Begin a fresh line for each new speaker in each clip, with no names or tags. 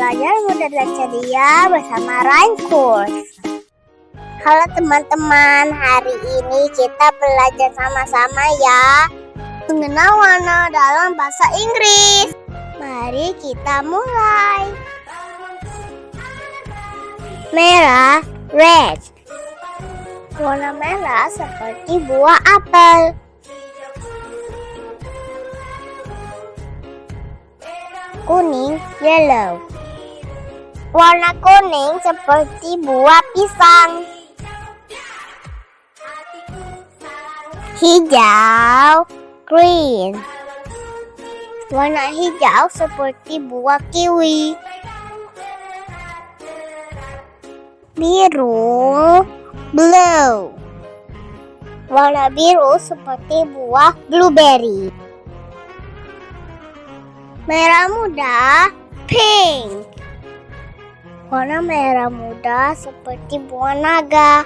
Belajar mudah dan ceria bersama Raincourse. Halo teman-teman, hari ini kita belajar sama-sama ya mengenal warna dalam bahasa Inggris. Mari kita mulai. Merah, red. Warna merah seperti buah apel. Kuning, yellow. Warna kuning seperti buah pisang. Hijau, green. Warna hijau seperti buah kiwi. Biru, blue. Warna biru seperti buah blueberry. Merah muda, pink. Warna merah muda seperti buah naga.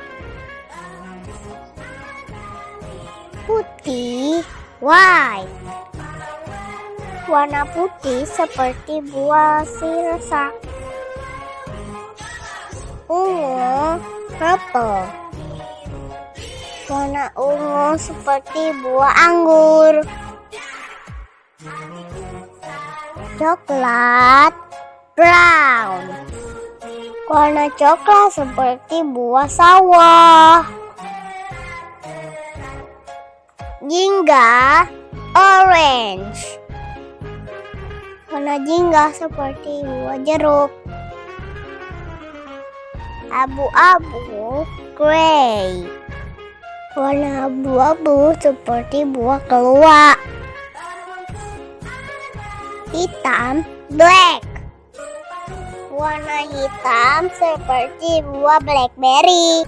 Putih, white. Warna putih seperti buah sirsa. Ungu, purple. Warna ungu seperti buah anggur. Coklat, brown. Warna coklat seperti buah sawah. Jingga, orange. Warna jingga seperti buah jeruk. Abu-abu, grey. Warna abu-abu seperti buah keluak. Hitam, black. Warna hitam seperti buah blackberry.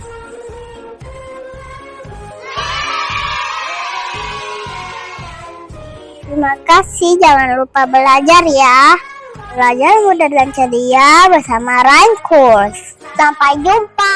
Terima kasih, jangan lupa belajar ya. Belajar mudah dan ceria bersama Rhyme. Sampai jumpa.